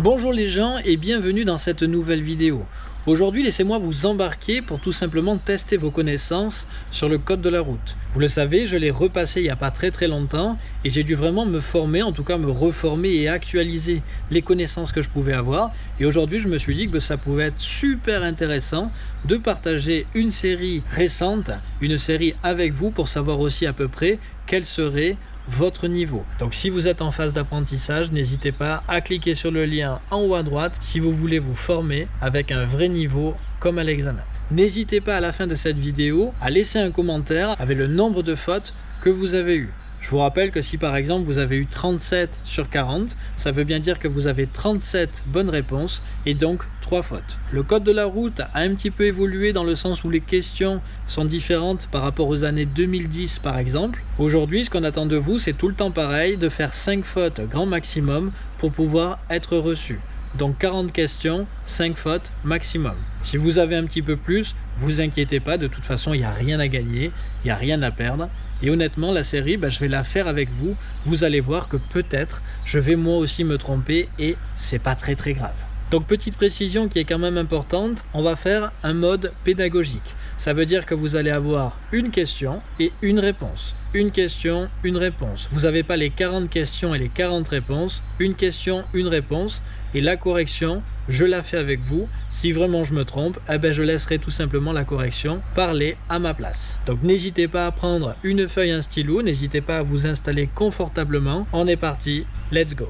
Bonjour les gens et bienvenue dans cette nouvelle vidéo. Aujourd'hui, laissez-moi vous embarquer pour tout simplement tester vos connaissances sur le code de la route. Vous le savez, je l'ai repassé il n'y a pas très très longtemps et j'ai dû vraiment me former, en tout cas me reformer et actualiser les connaissances que je pouvais avoir. Et aujourd'hui, je me suis dit que ça pouvait être super intéressant de partager une série récente, une série avec vous pour savoir aussi à peu près quelle serait votre niveau. Donc si vous êtes en phase d'apprentissage, n'hésitez pas à cliquer sur le lien en haut à droite si vous voulez vous former avec un vrai niveau comme à l'examen. N'hésitez pas à la fin de cette vidéo à laisser un commentaire avec le nombre de fautes que vous avez eu. Je vous rappelle que si par exemple vous avez eu 37 sur 40, ça veut bien dire que vous avez 37 bonnes réponses et donc 3 fautes. Le code de la route a un petit peu évolué dans le sens où les questions sont différentes par rapport aux années 2010 par exemple. Aujourd'hui, ce qu'on attend de vous, c'est tout le temps pareil, de faire 5 fautes grand maximum pour pouvoir être reçu. Donc 40 questions, 5 fautes maximum. Si vous avez un petit peu plus, vous inquiétez pas, de toute façon il n'y a rien à gagner, il n'y a rien à perdre. Et honnêtement, la série, bah, je vais la faire avec vous. Vous allez voir que peut-être je vais moi aussi me tromper et c'est pas très très grave. Donc petite précision qui est quand même importante, on va faire un mode pédagogique. Ça veut dire que vous allez avoir une question et une réponse. Une question, une réponse. Vous n'avez pas les 40 questions et les 40 réponses. Une question, une réponse. Et la correction, je la fais avec vous. Si vraiment je me trompe, eh ben je laisserai tout simplement la correction parler à ma place. Donc n'hésitez pas à prendre une feuille, un stylo. N'hésitez pas à vous installer confortablement. On est parti. Let's go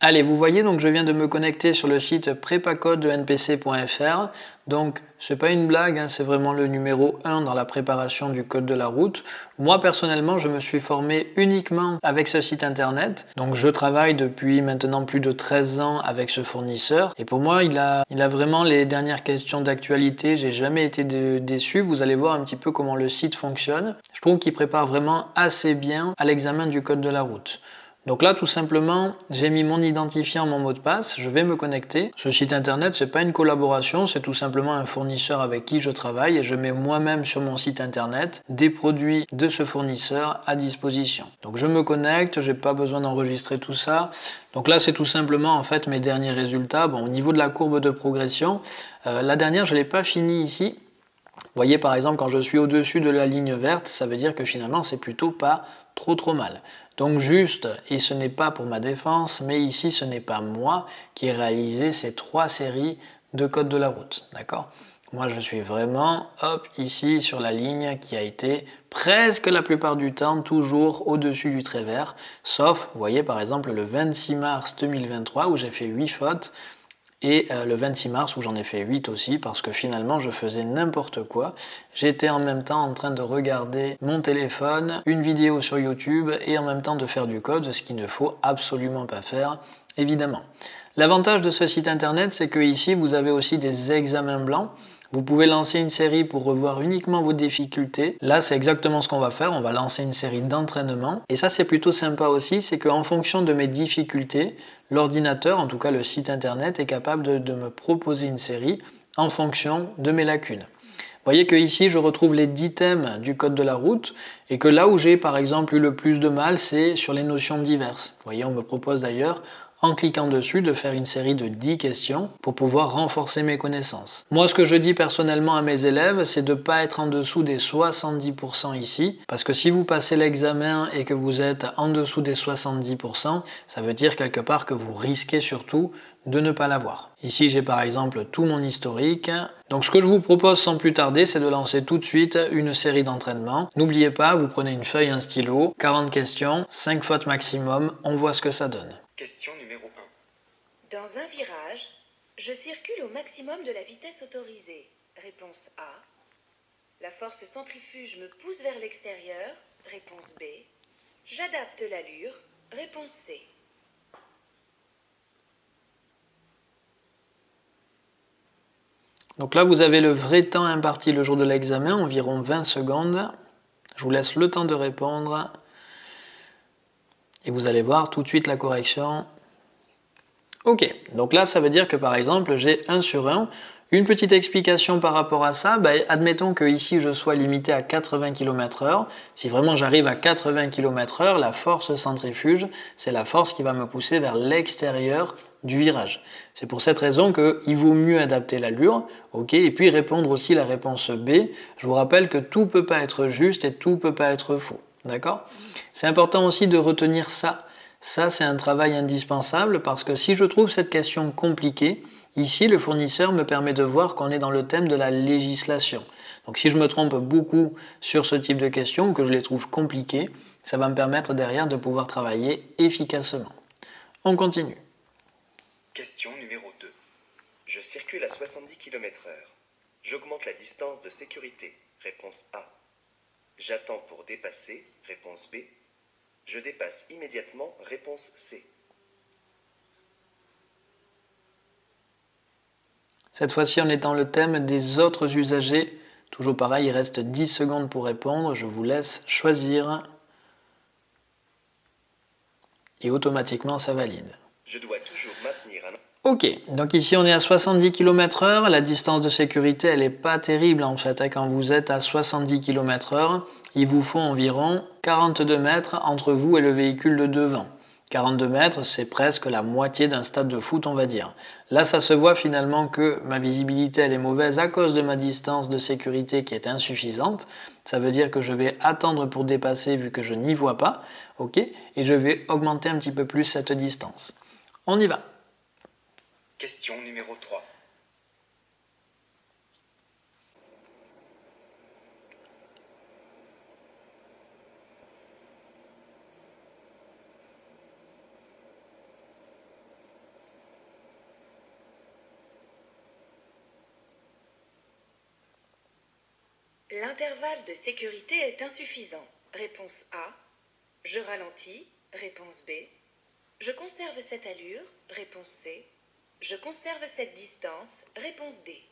Allez, vous voyez, donc je viens de me connecter sur le site prépacode de npc.fr. Donc, c'est pas une blague, hein, c'est vraiment le numéro 1 dans la préparation du code de la route. Moi, personnellement, je me suis formé uniquement avec ce site internet. Donc, je travaille depuis maintenant plus de 13 ans avec ce fournisseur. Et pour moi, il a, vraiment les dernières questions d'actualité. J'ai jamais été déçu. Vous allez voir un petit peu comment le site fonctionne. Je trouve qu'il prépare vraiment assez bien à l'examen du code de la route. Donc là, tout simplement, j'ai mis mon identifiant, mon mot de passe, je vais me connecter. Ce site internet, c'est pas une collaboration, c'est tout simplement un fournisseur avec qui je travaille et je mets moi-même sur mon site internet des produits de ce fournisseur à disposition. Donc je me connecte, j'ai pas besoin d'enregistrer tout ça. Donc là, c'est tout simplement en fait mes derniers résultats. Bon, au niveau de la courbe de progression, euh, la dernière, je l'ai pas fini ici. Voyez par exemple quand je suis au-dessus de la ligne verte, ça veut dire que finalement c'est plutôt pas trop trop mal. Donc juste, et ce n'est pas pour ma défense, mais ici ce n'est pas moi qui ai réalisé ces trois séries de code de la route, d'accord? Moi je suis vraiment, hop, ici sur la ligne qui a été presque la plupart du temps toujours au-dessus du trait vert, sauf, vous voyez par exemple le 26 mars 2023 où j'ai fait 8 fautes, et euh, le 26 mars où j'en ai fait 8 aussi parce que finalement je faisais n'importe quoi. J'étais en même temps en train de regarder mon téléphone, une vidéo sur YouTube et en même temps de faire du code, ce qu'il ne faut absolument pas faire évidemment. L'avantage de ce site internet c'est que ici vous avez aussi des examens blancs vous pouvez lancer une série pour revoir uniquement vos difficultés. Là, c'est exactement ce qu'on va faire. On va lancer une série d'entraînement. Et ça, c'est plutôt sympa aussi. C'est qu'en fonction de mes difficultés, l'ordinateur, en tout cas le site internet, est capable de, me proposer une série en fonction de mes lacunes. Vous voyez que ici, je retrouve les 10 thèmes du code de la route et que là où j'ai par exemple eu le plus de mal, c'est sur les notions diverses. Vous voyez, on me propose d'ailleurs en cliquant dessus de faire une série de 10 questions pour pouvoir renforcer mes connaissances. Moi ce que je dis personnellement à mes élèves c'est de ne pas être en dessous des 70% ici parce que si vous passez l'examen et que vous êtes en dessous des 70% ça veut dire quelque part que vous risquez surtout de ne pas l'avoir. Ici j'ai par exemple tout mon historique. Donc ce que je vous propose sans plus tarder c'est de lancer tout de suite une série d'entraînements. N'oubliez pas, vous prenez une feuille, un stylo, 40 questions, 5 fautes maximum, on voit ce que ça donne. Question numéro 1. Dans un virage, je circule au maximum de la vitesse autorisée. Réponse A. La force centrifuge me pousse vers l'extérieur. Réponse B. J'adapte l'allure. Réponse C. Donc là, vous avez le vrai temps imparti le jour de l'examen, environ 20 secondes. Je vous laisse le temps de répondre. Et vous allez voir tout de suite la correction Ok, donc là ça veut dire que par exemple j'ai 1 sur 1. Une petite explication par rapport à ça, bah, admettons que ici je sois limité à 80 km/h. Si vraiment j'arrive à 80 km/h, la force centrifuge, c'est la force qui va me pousser vers l'extérieur du virage. C'est pour cette raison qu'il vaut mieux adapter l'allure, ok, et puis répondre aussi la réponse B. Je vous rappelle que tout peut pas être juste et tout peut pas être faux, d'accord? C'est important aussi de retenir ça. Ça, c'est un travail indispensable parce que si je trouve cette question compliquée, Ici, le fournisseur me permet de voir qu'on est dans le thème de la législation. Donc si je me trompe beaucoup sur ce type de questions, que je les trouve compliquées, ça va me permettre derrière de pouvoir travailler efficacement. On continue. Question numéro 2. Je circule à 70 km/h. J'augmente la distance de sécurité. Réponse A. J'attends pour dépasser. Réponse B. Je dépasse immédiatement. Réponse C. Cette fois-ci, on est dans le thème des autres usagers. Toujours pareil, il reste 10 secondes pour répondre. Je vous laisse choisir. Et automatiquement, ça valide. Je dois toujours maintenir un... Ok, donc ici on est à 70 km h La distance de sécurité, elle n'est pas terrible en fait. Hein. Quand vous êtes à 70 km h il vous faut environ 42 mètres entre vous et le véhicule de devant. 42 mètres, c'est presque la moitié d'un stade de foot, on va dire. Là, ça se voit finalement que ma visibilité, elle est mauvaise à cause de ma distance de sécurité qui est insuffisante. Ça veut dire que je vais attendre pour dépasser vu que je n'y vois pas. ok Et je vais augmenter un petit peu plus cette distance. On y va. Question numéro 3. L'intervalle de sécurité est insuffisant. Réponse A. Je ralentis. Réponse B. Je conserve cette allure. Réponse C. Je conserve cette distance. Réponse D.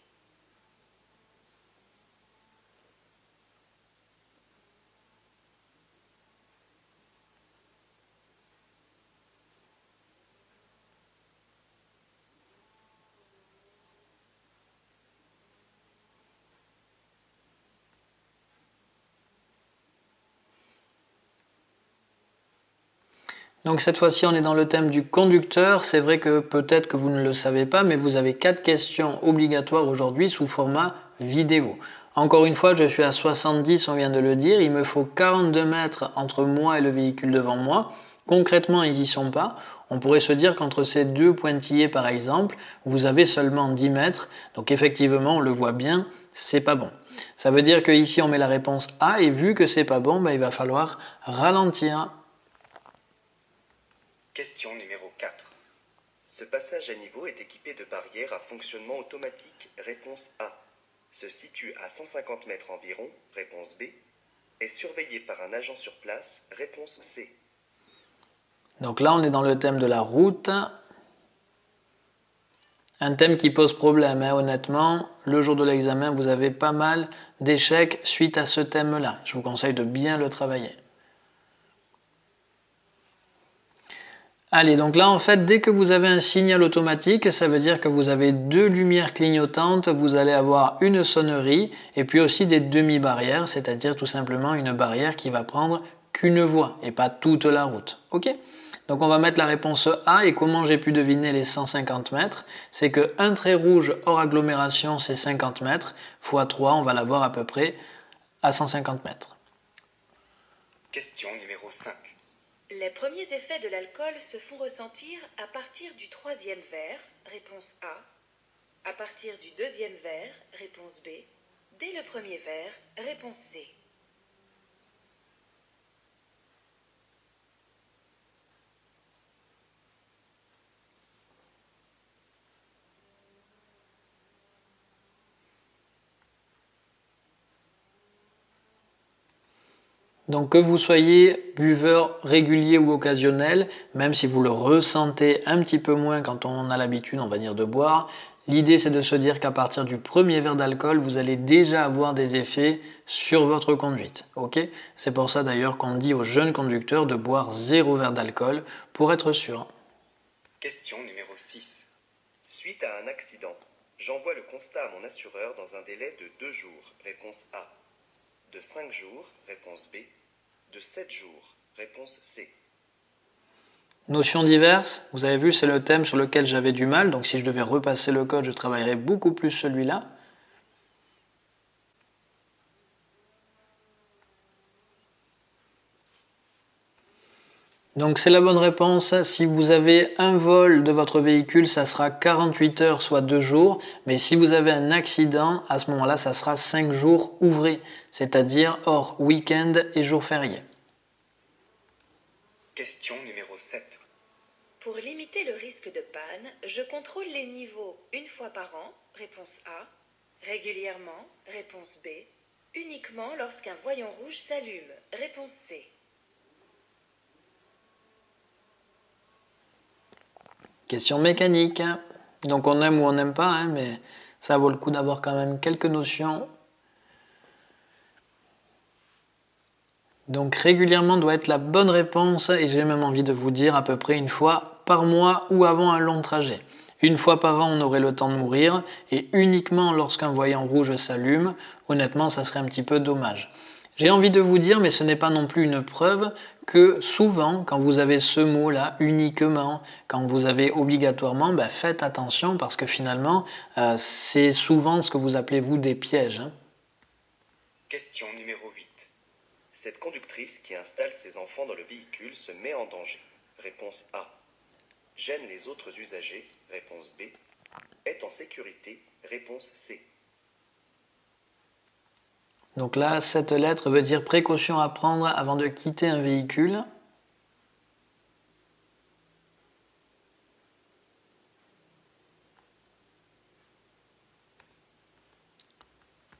Donc cette fois-ci, on est dans le thème du conducteur. C'est vrai que peut-être que vous ne le savez pas, mais vous avez quatre questions obligatoires aujourd'hui sous format vidéo. Encore une fois, je suis à 70, on vient de le dire. Il me faut 42 mètres entre moi et le véhicule devant moi. Concrètement, ils n'y sont pas. On pourrait se dire qu'entre ces deux pointillés, par exemple, vous avez seulement 10 mètres. Donc effectivement, on le voit bien, c'est pas bon. Ça veut dire qu'ici, on met la réponse A et vu que c'est pas bon, ben, il va falloir ralentir Question numéro 4. Ce passage à niveau est équipé de barrières à fonctionnement automatique. Réponse A. Se situe à 150 mètres environ. Réponse B. Est surveillé par un agent sur place. Réponse C. Donc là, on est dans le thème de la route. Un thème qui pose problème, hein, honnêtement. Le jour de l'examen, vous avez pas mal d'échecs suite à ce thème-là. Je vous conseille de bien le travailler. Allez, donc là en fait, dès que vous avez un signal automatique, ça veut dire que vous avez deux lumières clignotantes, vous allez avoir une sonnerie et puis aussi des demi-barrières, c'est-à-dire tout simplement une barrière qui va prendre qu'une voie et pas toute la route. Ok? Donc on va mettre la réponse A et comment j'ai pu deviner les 150 mètres? C'est que un trait rouge hors agglomération c'est 50 mètres, fois 3 on va l'avoir à peu près à 150 mètres. Question numéro 5. Les premiers effets de l'alcool se font ressentir à partir du troisième verre, réponse A, à partir du deuxième verre, réponse B, dès le premier verre, réponse C. Donc que vous soyez buveur régulier ou occasionnel, même si vous le ressentez un petit peu moins quand on a l'habitude, on va dire, de boire, l'idée c'est de se dire qu'à partir du premier verre d'alcool, vous allez déjà avoir des effets sur votre conduite. C'est pour ça d'ailleurs qu'on dit aux jeunes conducteurs de boire zéro verre d'alcool pour être sûr. Question numéro 6. Suite à un accident, j'envoie le constat à mon assureur dans un délai de 2 jours. Réponse A. De 5 jours. Réponse B. De 7 jours. Réponse C. Notions diverses, vous avez vu, c'est le thème sur lequel j'avais du mal, donc si je devais repasser le code, je travaillerais beaucoup plus celui-là. Donc c'est la bonne réponse. Si vous avez un vol de votre véhicule, ça sera 48 heures, soit 2 jours. Mais si vous avez un accident, à ce moment-là, ça sera 5 jours ouvrés, c'est-à-dire hors week-end et jours fériés. Question numéro 7. Pour limiter le risque de panne, je contrôle les niveaux une fois par an. Réponse A. Régulièrement. Réponse B. Uniquement lorsqu'un voyant rouge s'allume. Réponse C. Question mécanique. Donc on aime ou on n'aime pas, hein, mais ça vaut le coup d'avoir quand même quelques notions. Donc régulièrement doit être la bonne réponse et j'ai même envie de vous dire à peu près une fois par mois ou avant un long trajet. Une fois par an, on aurait le temps de mourir et uniquement lorsqu'un voyant rouge s'allume, honnêtement, ça serait un petit peu dommage. J'ai envie de vous dire, mais ce n'est pas non plus une preuve, que souvent, quand vous avez ce mot-là, uniquement, quand vous avez obligatoirement, ben, faites attention parce que finalement, euh, c'est souvent ce que vous appelez vous des pièges. Hein. Question numéro 8. Cette conductrice qui installe ses enfants dans le véhicule se met en danger. Réponse A. Gêne les autres usagers. Réponse B. Est en sécurité. Réponse C. Donc là, cette lettre veut dire précaution à prendre avant de quitter un véhicule.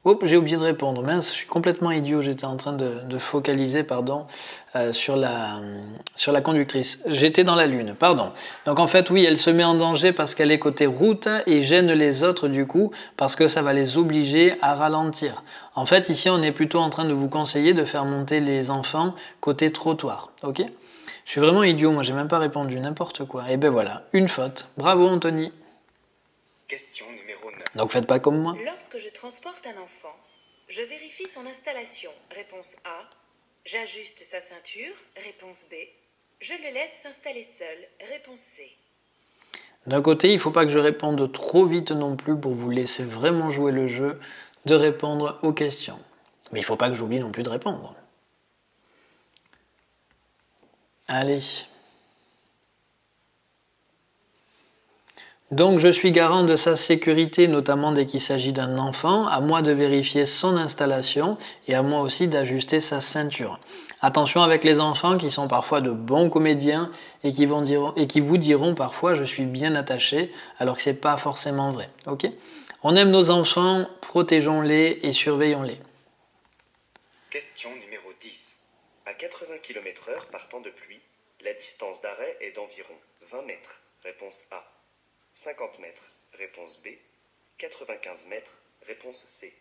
Oups, j'ai oublié de répondre. Mince, je suis complètement idiot. J'étais en train de, focaliser pardon, euh, sur, la, sur la conductrice. J'étais dans la lune, pardon. Donc en fait, oui, elle se met en danger parce qu'elle est côté route et gêne les autres du coup parce que ça va les obliger à ralentir. En fait, ici, on est plutôt en train de vous conseiller de faire monter les enfants côté trottoir. Ok? Je suis vraiment idiot. Moi, j'ai même pas répondu n'importe quoi. Et eh ben voilà, une faute. Bravo, Anthony. Question donc faites pas comme moi. Lorsque je transporte un enfant, je vérifie son installation. Réponse A. J'ajuste sa ceinture. Réponse B. Je le laisse s'installer seul. Réponse C. D'un côté, il ne faut pas que je réponde trop vite non plus pour vous laisser vraiment jouer le jeu de répondre aux questions. Mais il ne faut pas que j'oublie non plus de répondre. Allez. Donc je suis garant de sa sécurité, notamment dès qu'il s'agit d'un enfant, à moi de vérifier son installation et à moi aussi d'ajuster sa ceinture. Attention avec les enfants qui sont parfois de bons comédiens et qui, vous diront parfois je suis bien attaché alors que ce n'est pas forcément vrai. On aime nos enfants, protégeons-les et surveillons-les. Question numéro 10. À 80 km/h partant de pluie, la distance d'arrêt est d'environ 20 mètres. Réponse A. 50 mètres, réponse B. 95 mètres, réponse C.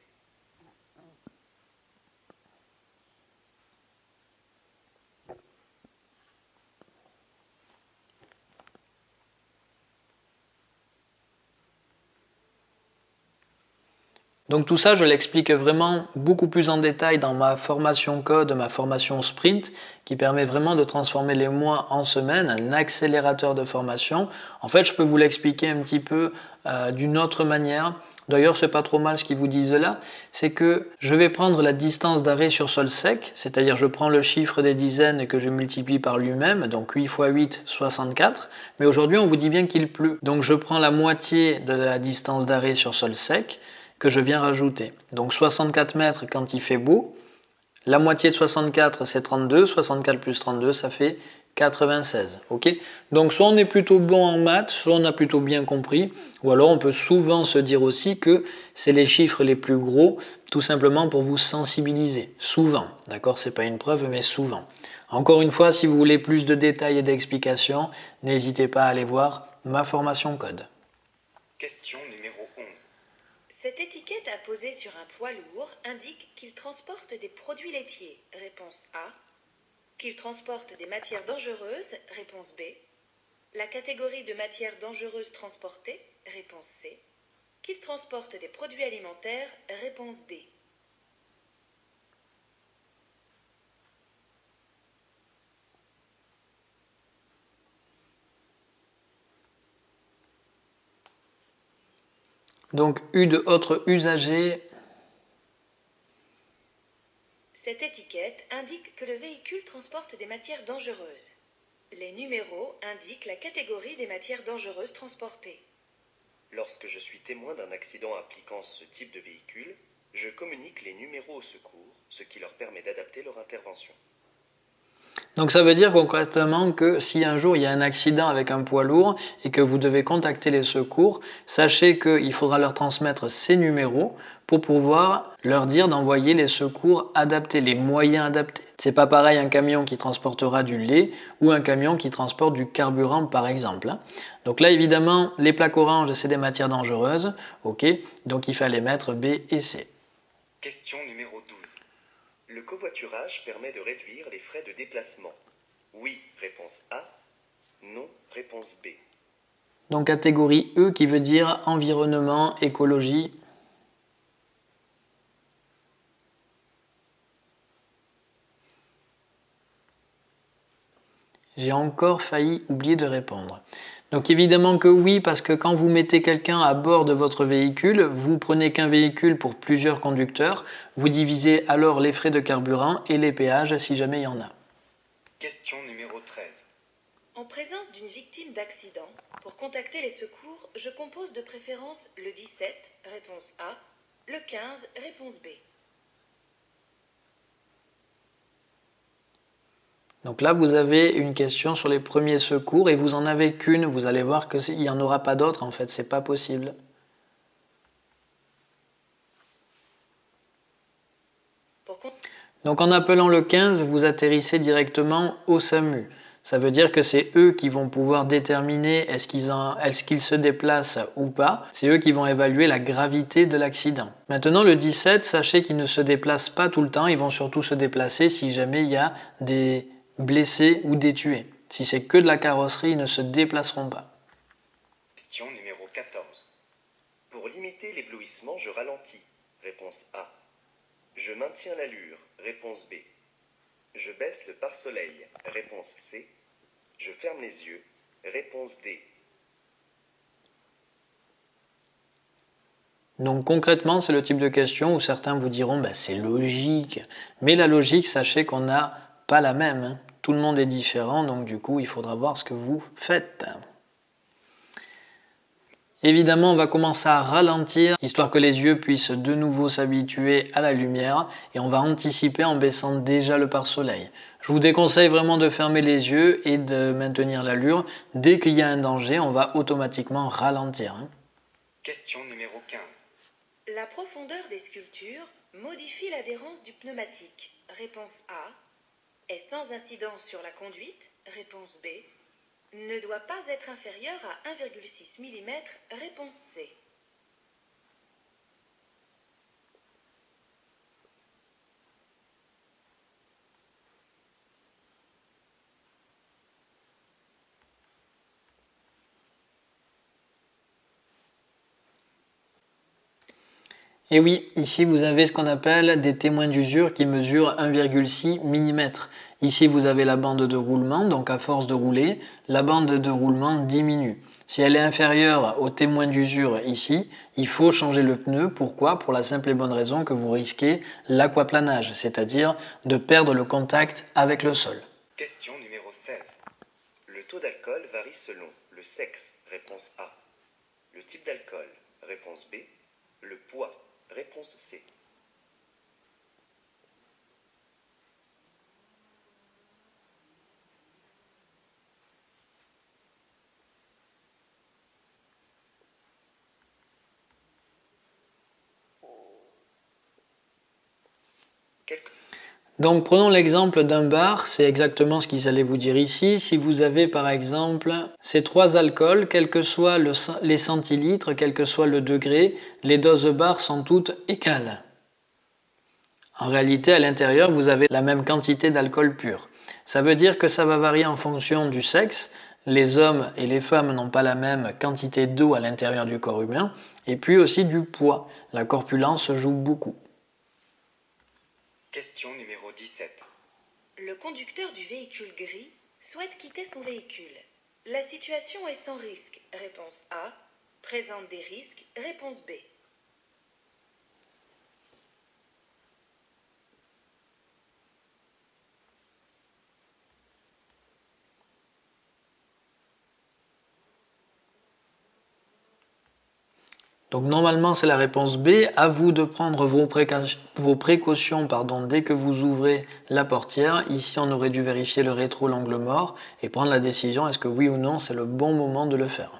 Donc tout ça, je l'explique vraiment beaucoup plus en détail dans ma formation code, ma formation sprint, qui permet vraiment de transformer les mois en semaines, un accélérateur de formation. En fait, je peux vous l'expliquer un petit peu euh, d'une autre manière. D'ailleurs, c'est pas trop mal ce qu'ils vous disent là, c'est que je vais prendre la distance d'arrêt sur sol sec, c'est-à-dire je prends le chiffre des dizaines que je multiplie par lui-même, donc 8 x 8, 64. Mais aujourd'hui, on vous dit bien qu'il pleut. Donc je prends la moitié de la distance d'arrêt sur sol sec, que je viens rajouter. Donc 64 mètres quand il fait beau. La moitié de 64, c'est 32. 64 plus 32, ça fait 96. Ok? Donc soit on est plutôt bon en maths, soit on a plutôt bien compris, ou alors on peut souvent se dire aussi que c'est les chiffres les plus gros, tout simplement pour vous sensibiliser. Souvent, d'accord? C'est pas une preuve, mais souvent. Encore une fois, si vous voulez plus de détails et d'explications, n'hésitez pas à aller voir ma formation code. Cette étiquette apposée sur un poids lourd indique qu'il transporte des produits laitiers. Réponse A. Qu'il transporte des matières dangereuses. Réponse B. La catégorie de matières dangereuses transportées Réponse C. Qu'il transporte des produits alimentaires Réponse D. Donc U de autres usagers. Cette étiquette indique que le véhicule transporte des matières dangereuses. Les numéros indiquent la catégorie des matières dangereuses transportées. Lorsque je suis témoin d'un accident impliquant ce type de véhicule, je communique les numéros au secours, ce qui leur permet d'adapter leur intervention. Donc ça veut dire concrètement que si un jour il y a un accident avec un poids lourd et que vous devez contacter les secours, sachez qu'il faudra leur transmettre ces numéros pour pouvoir leur dire d'envoyer les secours adaptés, les moyens adaptés. C'est pas pareil un camion qui transportera du lait ou un camion qui transporte du carburant par exemple. Hein. Donc là évidemment les plaques oranges c'est des matières dangereuses, ok, donc il fallait mettre B et C. Question numéro 12. Le covoiturage permet de réduire les frais de déplacement. Oui, réponse A. Non, réponse B. Donc catégorie E qui veut dire environnement, écologie. J'ai encore failli oublier de répondre. Donc évidemment que oui, parce que quand vous mettez quelqu'un à bord de votre véhicule, vous prenez qu'un véhicule pour plusieurs conducteurs, vous divisez alors les frais de carburant et les péages si jamais il y en a. Question numéro 13. En présence d'une victime d'accident, pour contacter les secours, je compose de préférence le 17, réponse A, le 15, réponse B. Donc là, vous avez une question sur les premiers secours et vous en avez qu'une. Vous allez voir qu'il n'y en aura pas d'autres en fait, c'est pas possible. Donc en appelant le 15, vous atterrissez directement au SAMU. Ça veut dire que c'est eux qui vont pouvoir déterminer est-ce qu'ils se déplacent ou pas. C'est eux qui vont évaluer la gravité de l'accident. Maintenant, le 17, sachez qu'ils ne se déplacent pas tout le temps. Ils vont surtout se déplacer si jamais il y a des blessés ou des tués. Si c'est que de la carrosserie, ils ne se déplaceront pas. Question numéro 14. Pour limiter l'éblouissement, je ralentis. Réponse A. Je maintiens l'allure. Réponse B. Je baisse le pare-soleil. Réponse C. Je ferme les yeux. Réponse D. Donc concrètement, c'est le type de question où certains vous diront bah, c'est logique. Mais la logique, sachez qu'on n'a pas la même. Tout le monde est différent, donc du coup, il faudra voir ce que vous faites. Évidemment, on va commencer à ralentir, histoire que les yeux puissent de nouveau s'habituer à la lumière, et on va anticiper en baissant déjà le pare-soleil. Je vous déconseille vraiment de fermer les yeux et de maintenir l'allure. Dès qu'il y a un danger, on va automatiquement ralentir. Hein. Question numéro 15. La profondeur des sculptures modifie l'adhérence du pneumatique. Réponse A est sans incidence sur la conduite Réponse B. Ne doit pas être inférieur à 1,6 mm Réponse C. Et oui, ici vous avez ce qu'on appelle des témoins d'usure qui mesurent 1,6 mm. Ici vous avez la bande de roulement, donc à force de rouler, la bande de roulement diminue. Si elle est inférieure au témoin d'usure ici, il faut changer le pneu. Pourquoi? Pour la simple et bonne raison que vous risquez l'aquaplanage, c'est-à-dire de perdre le contact avec le sol. Question numéro 16. Le taux d'alcool varie selon le sexe, réponse A. Le type d'alcool, réponse B. Le poids, Réponse C. Donc prenons l'exemple d'un bar, c'est exactement ce qu'ils allaient vous dire ici. Si vous avez par exemple ces trois alcools, quel que soit les centilitres, quel que soit le degré, les doses bar sont toutes égales. En réalité, à l'intérieur, vous avez la même quantité d'alcool pur. Ça veut dire que ça va varier en fonction du sexe. les hommes et les femmes n'ont pas la même quantité d'eau à l'intérieur du corps humain, et puis aussi du poids. La corpulence joue beaucoup. Question numéro 17. Le conducteur du véhicule gris souhaite quitter son véhicule. La situation est sans risque. Réponse A. Présente des risques. Réponse B. Donc normalement c'est la réponse B. À vous de prendre vos, précautions pardon, dès que vous ouvrez la portière. Ici on aurait dû vérifier le rétro l'angle mort et prendre la décision est-ce que oui ou non c'est le bon moment de le faire.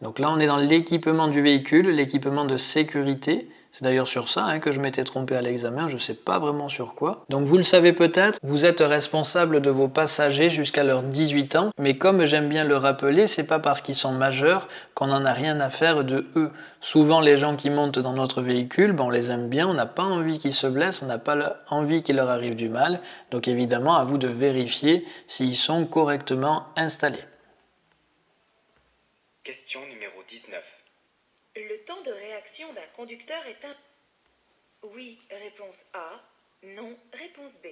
Donc là on est dans l'équipement du véhicule, l'équipement de sécurité. C'est d'ailleurs sur ça hein, que je m'étais trompé à l'examen, je ne sais pas vraiment sur quoi. Donc vous le savez peut-être, vous êtes responsable de vos passagers jusqu'à leurs 18 ans, mais comme j'aime bien le rappeler, c'est pas parce qu'ils sont majeurs qu'on n'en a rien à faire de eux. Souvent les gens qui montent dans notre véhicule, ben, on les aime bien, on n'a pas envie qu'ils se blessent, on n'a pas envie qu'il leur arrive du mal, donc évidemment à vous de vérifier s'ils sont correctement installés. Question numéro 19. Le temps de réaction d'un conducteur est un... Oui, réponse A. Non, réponse B.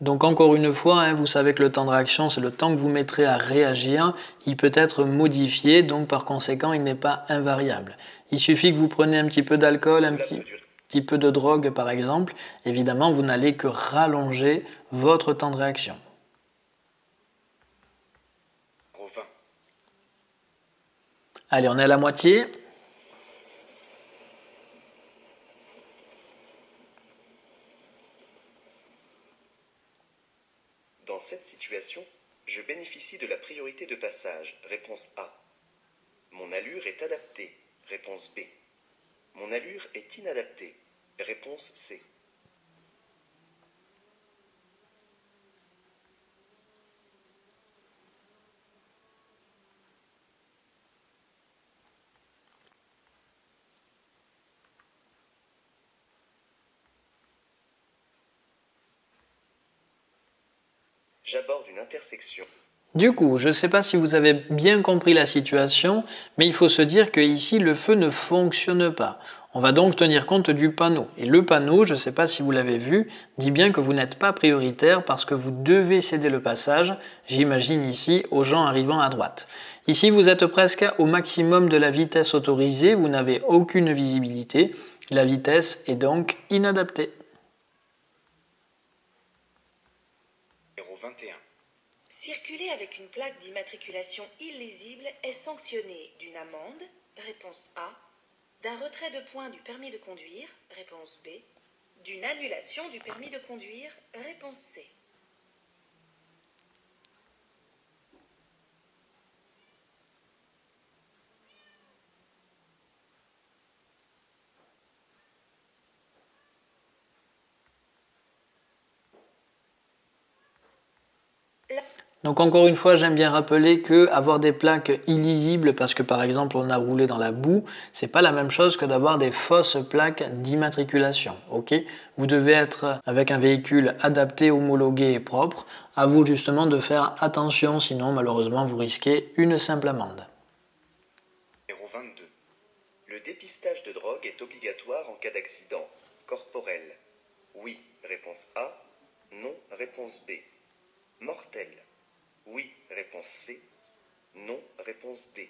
Donc encore une fois, hein, vous savez que le temps de réaction, c'est le temps que vous mettrez à réagir. Il peut être modifié, donc par conséquent, il n'est pas invariable. Il suffit que vous preniez un petit peu d'alcool, un petit, petit peu de drogue par exemple. Évidemment, vous n'allez que rallonger votre temps de réaction. Allez, on est à la moitié. Dans cette situation, je bénéficie de la priorité de passage. Réponse A. Mon allure est adaptée. Réponse B. Mon allure est inadaptée. Réponse C. J'aborde une intersection. Du coup, je ne sais pas si vous avez bien compris la situation, mais il faut se dire que ici le feu ne fonctionne pas. On va donc tenir compte du panneau. Et le panneau, je ne sais pas si vous l'avez vu, dit bien que vous n'êtes pas prioritaire parce que vous devez céder le passage, j'imagine ici, aux gens arrivant à droite. Ici, vous êtes presque au maximum de la vitesse autorisée, vous n'avez aucune visibilité, la vitesse est donc inadaptée. Circuler avec une plaque d'immatriculation illisible est sanctionné d'une amende, réponse A, d'un retrait de points du permis de conduire, réponse B, d'une annulation du permis de conduire, réponse C. Donc encore une fois, j'aime bien rappeler que avoir des plaques illisibles parce que par exemple on a roulé dans la boue, c'est pas la même chose que d'avoir des fausses plaques d'immatriculation. OK? Vous devez être avec un véhicule adapté, homologué et propre. À vous justement de faire attention, sinon malheureusement vous risquez une simple amende. 22. Le dépistage de drogue est obligatoire en cas d'accident corporel. Oui, réponse A. Non, réponse B. Mortel. Oui, réponse C. Non, réponse D.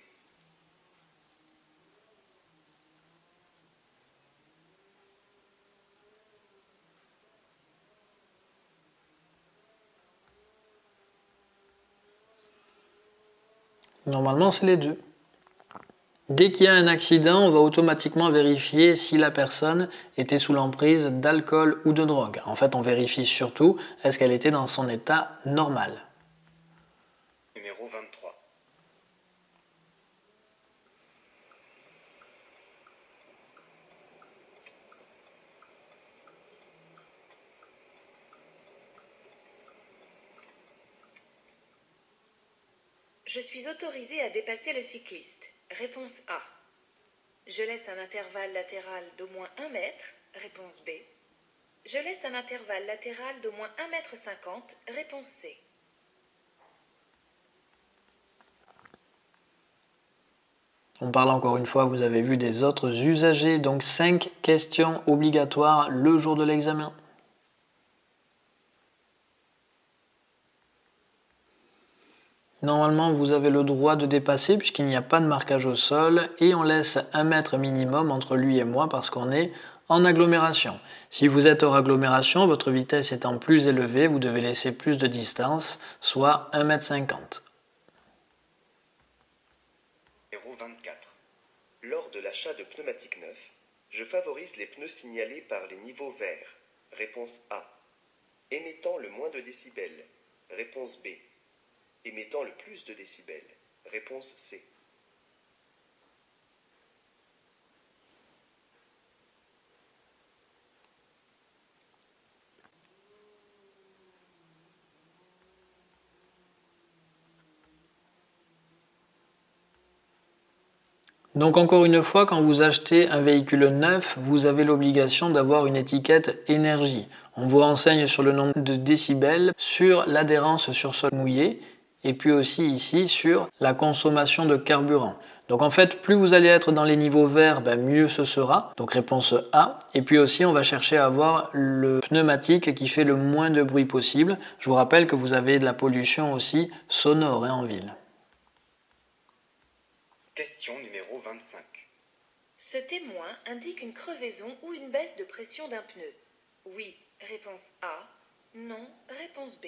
Normalement, c'est les deux. Dès qu'il y a un accident, on va automatiquement vérifier si la personne était sous l'emprise d'alcool ou de drogue. En fait, on vérifie surtout est-ce qu'elle était dans son état normal. Je suis autorisé à dépasser le cycliste. Réponse A. Je laisse un intervalle latéral d'au moins 1 mètre. Réponse B. Je laisse un intervalle latéral d'au moins 1 mètre 50. Réponse C. On parle encore une fois, vous avez vu des autres usagers, donc 5 questions obligatoires le jour de l'examen. Normalement, vous avez le droit de dépasser puisqu'il n'y a pas de marquage au sol et on laisse un mètre minimum entre lui et moi parce qu'on est en agglomération. Si vous êtes hors agglomération, votre vitesse étant plus élevée, vous devez laisser plus de distance, soit 1,50 m. Lors de l'achat de pneumatiques neufs, je favorise les pneus signalés par les niveaux verts. Réponse A. Émettant le moins de décibels. Réponse B. Émettant le plus de décibels. Réponse C. Donc encore une fois, quand vous achetez un véhicule neuf, vous avez l'obligation d'avoir une étiquette énergie. On vous renseigne sur le nombre de décibels, sur l'adhérence sur sol mouillé et puis aussi ici sur la consommation de carburant. Donc en fait, plus vous allez être dans les niveaux verts, ben mieux ce sera. Donc réponse A. Et puis aussi, on va chercher à avoir le pneumatique qui fait le moins de bruit possible. Je vous rappelle que vous avez de la pollution aussi sonore hein, en ville. Question numéro 25. Ce témoin indique une crevaison ou une baisse de pression d'un pneu. Oui, réponse A. Non, réponse B.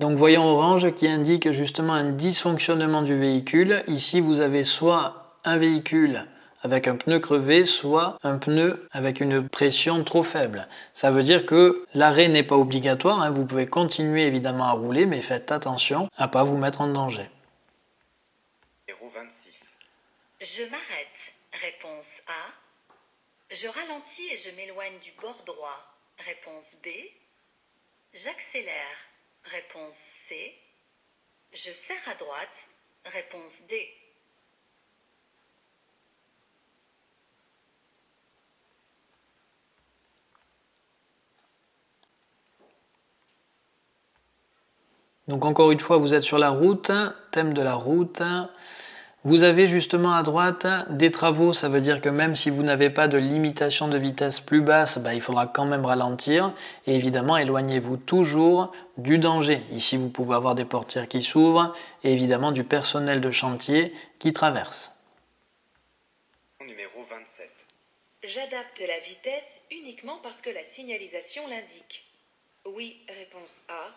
Donc voyons orange qui indique justement un dysfonctionnement du véhicule. Ici vous avez soit un véhicule avec un pneu crevé, soit un pneu avec une pression trop faible. Ça veut dire que l'arrêt n'est pas obligatoire, hein. vous pouvez continuer évidemment à rouler, mais faites attention à ne pas vous mettre en danger. 26. Je m'arrête. Réponse A. Je ralentis et je m'éloigne du bord droit. Réponse B. J'accélère. Réponse C. Je serre à droite. Réponse D. Donc encore une fois, vous êtes sur la route, thème de la route. Vous avez justement à droite des travaux, ça veut dire que même si vous n'avez pas de limitation de vitesse plus basse, bah, il faudra quand même ralentir. Et évidemment, éloignez-vous toujours du danger. Ici, vous pouvez avoir des portières qui s'ouvrent et évidemment du personnel de chantier qui traverse. Numéro 27. J'adapte la vitesse uniquement parce que la signalisation l'indique. Oui, réponse A.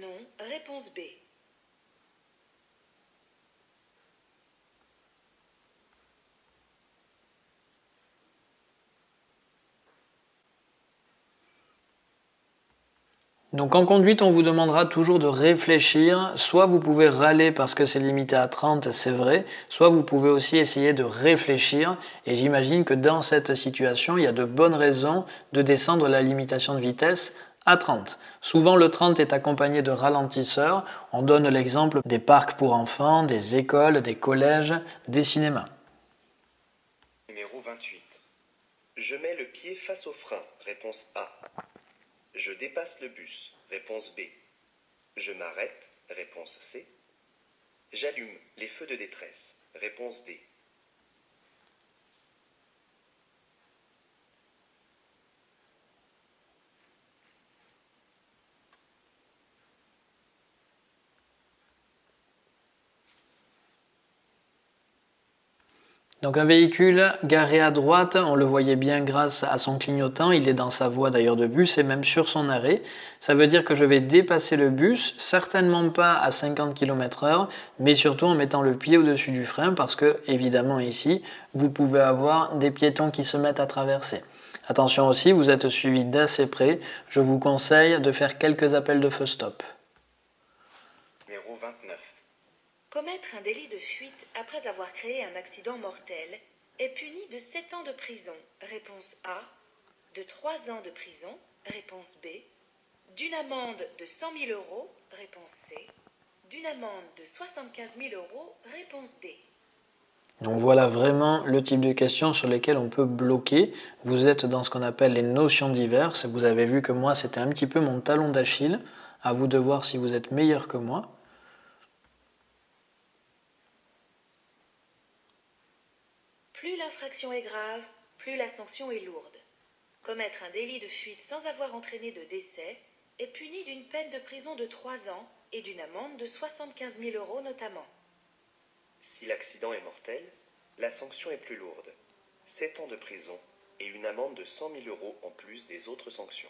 Non, réponse B. Donc en conduite, on vous demandera toujours de réfléchir. Soit vous pouvez râler parce que c'est limité à 30, c'est vrai. Soit vous pouvez aussi essayer de réfléchir. Et j'imagine que dans cette situation, il y a de bonnes raisons de descendre la limitation de vitesse à 30. Souvent le 30 est accompagné de ralentisseurs. On donne l'exemple des parcs pour enfants, des écoles, des collèges, des cinémas. Numéro 28. Je mets le pied face au frein. Réponse A. Je dépasse le bus. Réponse B. Je m'arrête. Réponse C. J'allume les feux de détresse. Réponse D. Donc un véhicule garé à droite, on le voyait bien grâce à son clignotant, il est dans sa voie d'ailleurs de bus et même sur son arrêt. Ça veut dire que je vais dépasser le bus, certainement pas à 50 km h mais surtout en mettant le pied au-dessus du frein parce que évidemment ici, vous pouvez avoir des piétons qui se mettent à traverser. Attention aussi, vous êtes suivi d'assez près, je vous conseille de faire quelques appels de feu stop. Commettre un délit de fuite après avoir créé un accident mortel est puni de 7 ans de prison. Réponse A. De 3 ans de prison. Réponse B. D'une amende de 100 000 euros. Réponse C. D'une amende de 75 000 euros. Réponse D. Donc voilà vraiment le type de questions sur lesquelles on peut bloquer. Vous êtes dans ce qu'on appelle les notions diverses. Vous avez vu que moi, c'était un petit peu mon talon d'Achille. À vous de voir si vous êtes meilleur que moi. Plus l'infraction est grave, plus la sanction est lourde. Commettre un délit de fuite sans avoir entraîné de décès est puni d'une peine de prison de 3 ans et d'une amende de 75 000 euros notamment. Si l'accident est mortel, la sanction est plus lourde. 7 ans de prison et une amende de 100 000 euros en plus des autres sanctions.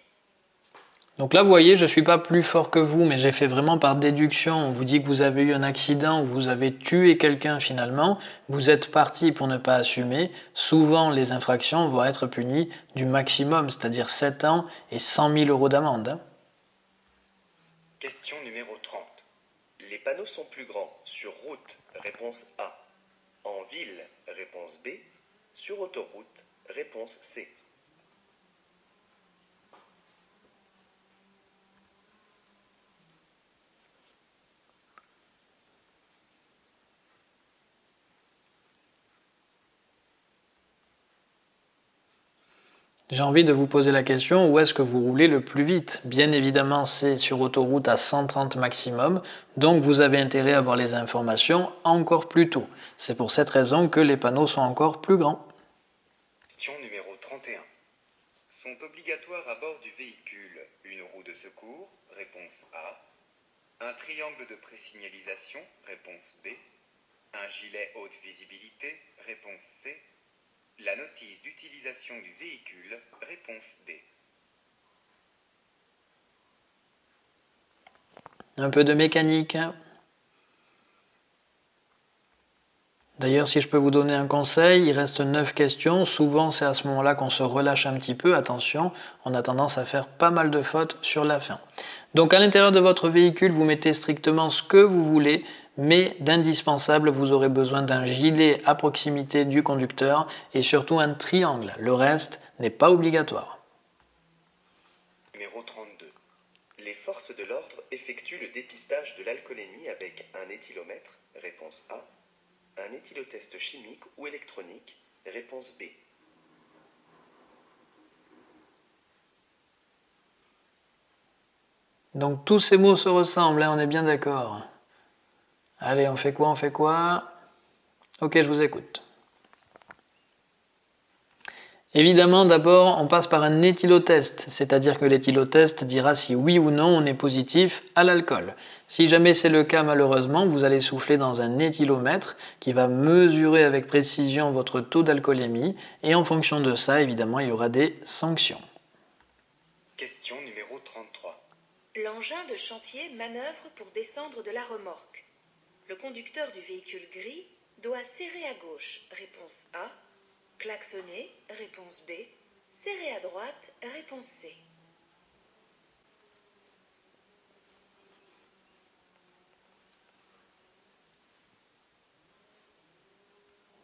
Donc là, vous voyez, je ne suis pas plus fort que vous, mais j'ai fait vraiment par déduction. On vous dit que vous avez eu un accident, vous avez tué quelqu'un finalement, vous êtes parti pour ne pas assumer. Souvent, les infractions vont être punies du maximum, c'est-à-dire 7 ans et 100 000 euros d'amende. Hein. Question numéro 30. Les panneaux sont plus grands sur route, réponse A. En ville, réponse B. Sur autoroute, réponse C. J'ai envie de vous poser la question, où est-ce que vous roulez le plus vite? Bien évidemment, c'est sur autoroute à 130 maximum, donc vous avez intérêt à avoir les informations encore plus tôt. C'est pour cette raison que les panneaux sont encore plus grands. Question numéro 31. Sont obligatoires à bord du véhicule une roue de secours? Réponse A. Un triangle de présignalisation? Réponse B. Un gilet haute visibilité? Réponse C la notice d'utilisation du véhicule, réponse D. Un peu de mécanique. D'ailleurs, si je peux vous donner un conseil, il reste 9 questions. Souvent, c'est à ce moment-là qu'on se relâche un petit peu. Attention, on a tendance à faire pas mal de fautes sur la fin. Donc, à l'intérieur de votre véhicule, vous mettez strictement ce que vous voulez mais d'indispensable, vous aurez besoin d'un gilet à proximité du conducteur et surtout un triangle. Le reste n'est pas obligatoire. Numéro 32. Les forces de l'ordre effectuent le dépistage de l'alcoolémie avec un éthylomètre, réponse A, un éthylotest chimique ou électronique, réponse B. Donc tous ces mots se ressemblent, hein, on est bien d'accord. Allez, on fait quoi On fait quoi? Ok, je vous écoute. Évidemment, d'abord, on passe par un éthylotest, c'est-à-dire que l'éthylotest dira si oui ou non on est positif à l'alcool. Si jamais c'est le cas, malheureusement, vous allez souffler dans un éthylomètre qui va mesurer avec précision votre taux d'alcoolémie et en fonction de ça, évidemment, il y aura des sanctions. Question numéro 33. L'engin de chantier manœuvre pour descendre de la remorque. Le conducteur du véhicule gris doit serrer à gauche, réponse A. Klaxonner, réponse B. Serrer à droite, réponse C.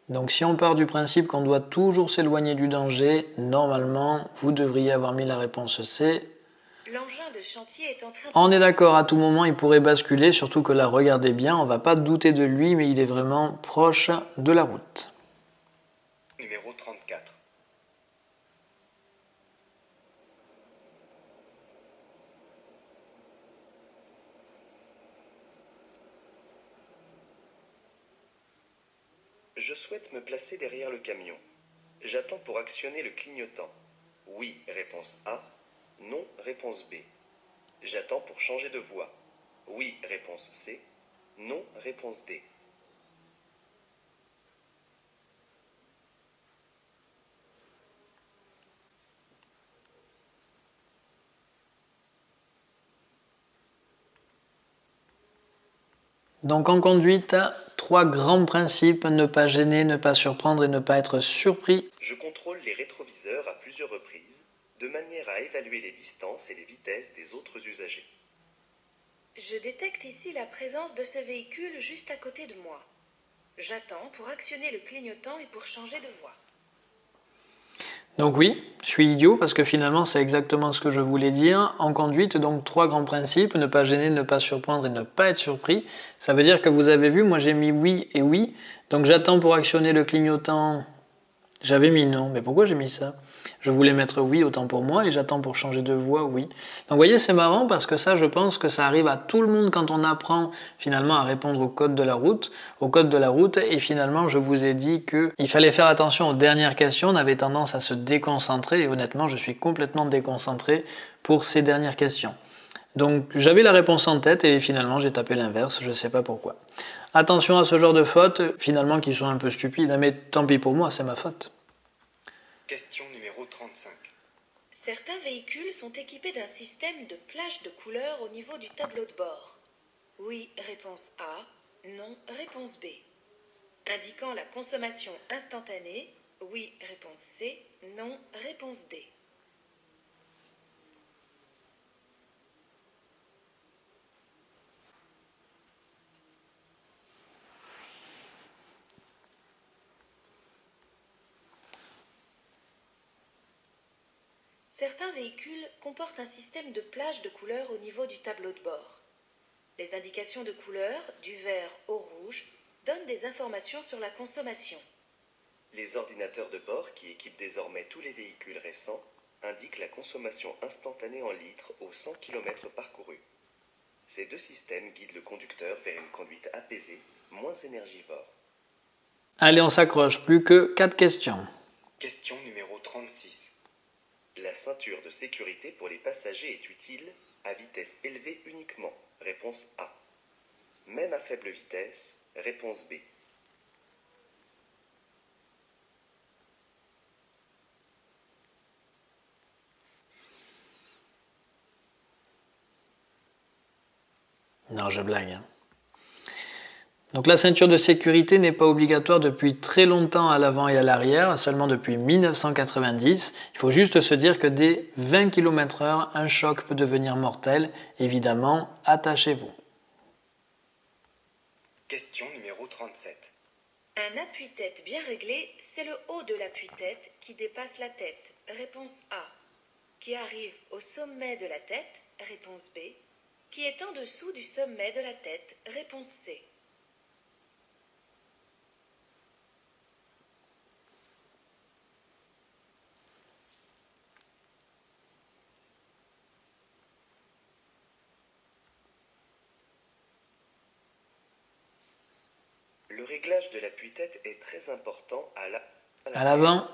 Donc si on part du principe qu'on doit toujours s'éloigner du danger, normalement, vous devriez avoir mis la réponse C, L'engin de chantier est en train de... On est d'accord, à tout moment il pourrait basculer, surtout que là, regardez bien, on va pas douter de lui, mais il est vraiment proche de la route. Numéro 34. Je souhaite me placer derrière le camion. J'attends pour actionner le clignotant. Oui, réponse A. Non, réponse B. J'attends pour changer de voix. Oui, réponse C. Non, réponse D. Donc en conduite, trois grands principes, ne pas gêner, ne pas surprendre et ne pas être surpris. Je contrôle les rétroviseurs à plusieurs reprises de manière à évaluer les distances et les vitesses des autres usagers. Je détecte ici la présence de ce véhicule juste à côté de moi. J'attends pour actionner le clignotant et pour changer de voie. Donc oui, je suis idiot parce que finalement c'est exactement ce que je voulais dire. En conduite, donc trois grands principes, ne pas gêner, ne pas surprendre et ne pas être surpris. Ça veut dire que vous avez vu, moi j'ai mis oui et oui. Donc j'attends pour actionner le clignotant. J'avais mis non, mais pourquoi j'ai mis ça? Je voulais mettre oui autant pour moi et j'attends pour changer de voix oui. Donc vous voyez c'est marrant parce que ça je pense que ça arrive à tout le monde quand on apprend finalement à répondre au code de la route, au code de la route et finalement je vous ai dit qu'il fallait faire attention aux dernières questions, on avait tendance à se déconcentrer et honnêtement je suis complètement déconcentré pour ces dernières questions. Donc j'avais la réponse en tête et finalement j'ai tapé l'inverse, je ne sais pas pourquoi. Attention à ce genre de fautes, finalement qui sont un peu stupides, hein, mais tant pis pour moi, c'est ma faute. Question numéro 35. Certains véhicules sont équipés d'un système de plage de couleurs au niveau du tableau de bord. Oui, réponse A. Non, réponse B. Indiquant la consommation instantanée. Oui, réponse C. Non, réponse D. Certains véhicules comportent un système de plage de couleurs au niveau du tableau de bord. Les indications de couleurs, du vert au rouge, donnent des informations sur la consommation. Les ordinateurs de bord qui équipent désormais tous les véhicules récents indiquent la consommation instantanée en litres aux 100 km parcourus. Ces deux systèmes guident le conducteur vers une conduite apaisée, moins énergivore. Allez, on s'accroche, plus que 4 questions. Question numéro 36. La ceinture de sécurité pour les passagers est utile à vitesse élevée uniquement. Réponse A. Même à faible vitesse. Réponse B. Non, je blague. Hein. Donc la ceinture de sécurité n'est pas obligatoire depuis très longtemps à l'avant et à l'arrière, seulement depuis 1990. Il faut juste se dire que dès 20 km/h, un choc peut devenir mortel. Évidemment, attachez-vous. Question numéro 37. Un appui-tête bien réglé, c'est le haut de l'appui-tête qui dépasse la tête. Réponse A. Qui arrive au sommet de la tête. Réponse B. Qui est en dessous du sommet de la tête. Réponse C. Le réglage de l'appui-tête est très important à l'avant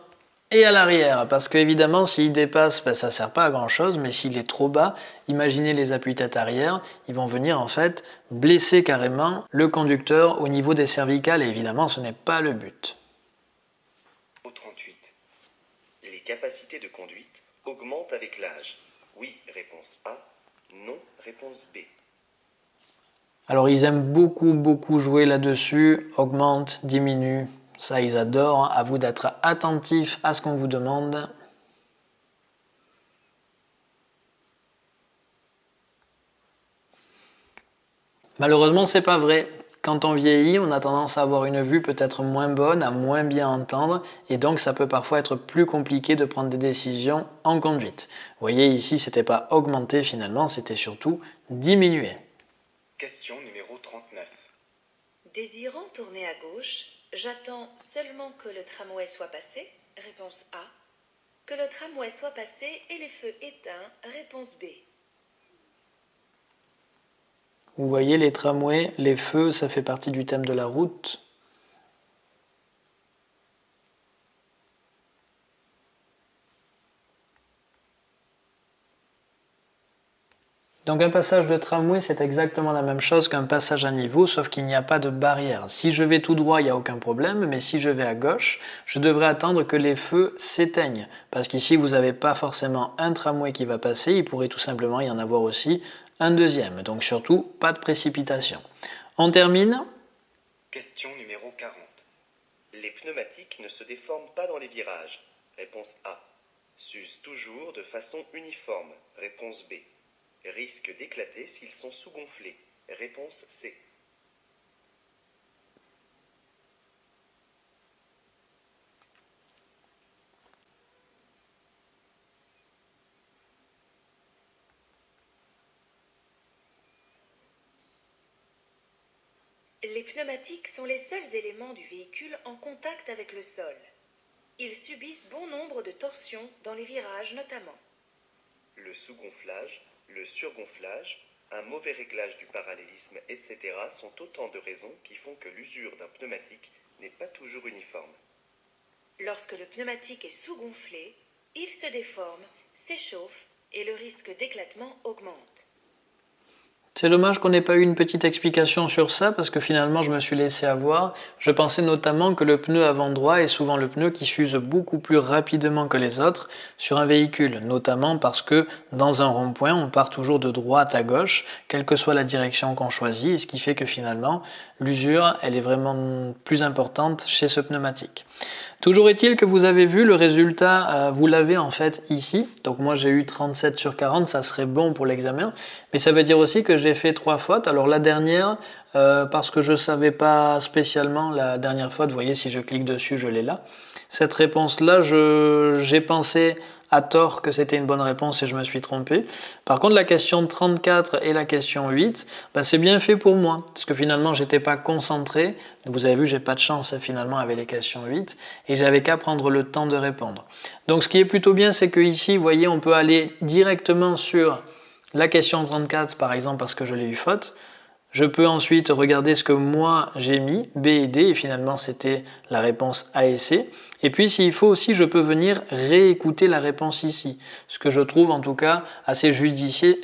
et à l'arrière, parce qu'évidemment, s'il dépasse, ben, ça ne sert pas à grand chose, mais s'il est trop bas, imaginez les appuis-têtes arrière, ils vont venir en fait blesser carrément le conducteur au niveau des cervicales, et évidemment, ce n'est pas le but. Au 38. Les capacités de conduite augmentent avec l'âge. Oui, réponse A. Non, réponse B. Alors ils aiment beaucoup beaucoup jouer là-dessus, augmente, diminue, ça ils adorent. À vous d'être attentif à ce qu'on vous demande. Malheureusement, c'est pas vrai. Quand on vieillit, on a tendance à avoir une vue peut-être moins bonne, à moins bien entendre, et donc ça peut parfois être plus compliqué de prendre des décisions en conduite. Vous voyez ici, c'était pas augmenter finalement, c'était surtout diminuer. Question numéro 39. Désirant tourner à gauche, j'attends seulement que le tramway soit passé. Réponse A. Que le tramway soit passé et les feux éteints. Réponse B. Vous voyez les tramways, les feux, ça fait partie du thème de la route. Donc un passage de tramway, c'est exactement la même chose qu'un passage à niveau, sauf qu'il n'y a pas de barrière. Si je vais tout droit, il n'y a aucun problème, mais si je vais à gauche, je devrais attendre que les feux s'éteignent. Parce qu'ici, vous n'avez pas forcément un tramway qui va passer, il pourrait tout simplement y en avoir aussi un deuxième. Donc surtout, pas de précipitation. On termine Question numéro 40. Les pneumatiques ne se déforment pas dans les virages. Réponse A. S'usent toujours de façon uniforme. Réponse B. Risque d'éclater s'ils sont sous-gonflés. Réponse C. Les pneumatiques sont les seuls éléments du véhicule en contact avec le sol. Ils subissent bon nombre de torsions dans les virages notamment. Le sous-gonflage, le surgonflage, un mauvais réglage du parallélisme, etc. sont autant de raisons qui font que l'usure d'un pneumatique n'est pas toujours uniforme. Lorsque le pneumatique est sous-gonflé, il se déforme, s'échauffe et le risque d'éclatement augmente. C'est dommage qu'on n'ait pas eu une petite explication sur ça parce que finalement je me suis laissé avoir. Je pensais notamment que le pneu avant droit est souvent le pneu qui s'use beaucoup plus rapidement que les autres sur un véhicule, notamment parce que dans un rond-point on part toujours de droite à gauche, quelle que soit la direction qu'on choisit, ce qui fait que finalement l'usure elle est vraiment plus importante chez ce pneumatique. Toujours est-il que vous avez vu le résultat, euh, vous l'avez en fait ici. Donc moi j'ai eu 37 sur 40, ça serait bon pour l'examen. Mais ça veut dire aussi que j'ai fait trois fautes. Alors la dernière, euh, parce que je ne savais pas spécialement la dernière faute, vous voyez si je clique dessus, je l'ai là. Cette réponse-là, j'ai pensé à tort que c'était une bonne réponse et je me suis trompé. Par contre, la question 34 et la question 8, bah, c'est bien fait pour moi, parce que finalement, j'étais pas concentré. Vous avez vu, j'ai pas de chance finalement avec les questions 8, et j'avais qu'à prendre le temps de répondre. Donc, ce qui est plutôt bien, c'est que ici, vous voyez, on peut aller directement sur la question 34, par exemple, parce que je l'ai eu faute. Je peux ensuite regarder ce que moi j'ai mis, B et D, et finalement c'était la réponse A et C. Et puis s'il faut aussi, je peux venir réécouter la réponse ici, ce que je trouve en tout cas assez judicieux,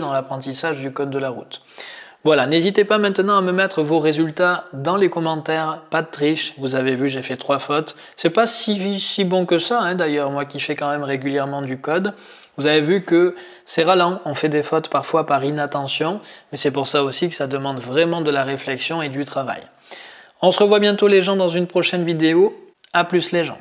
dans l'apprentissage du code de la route. Voilà, n'hésitez pas maintenant à me mettre vos résultats dans les commentaires, pas de triche, vous avez vu j'ai fait trois fautes. C'est pas si, si bon que ça hein, d'ailleurs, moi qui fais quand même régulièrement du code. Vous avez vu que c'est ralent, on fait des fautes parfois par inattention, mais c'est pour ça aussi que ça demande vraiment de la réflexion et du travail. On se revoit bientôt les gens dans une prochaine vidéo. A plus les gens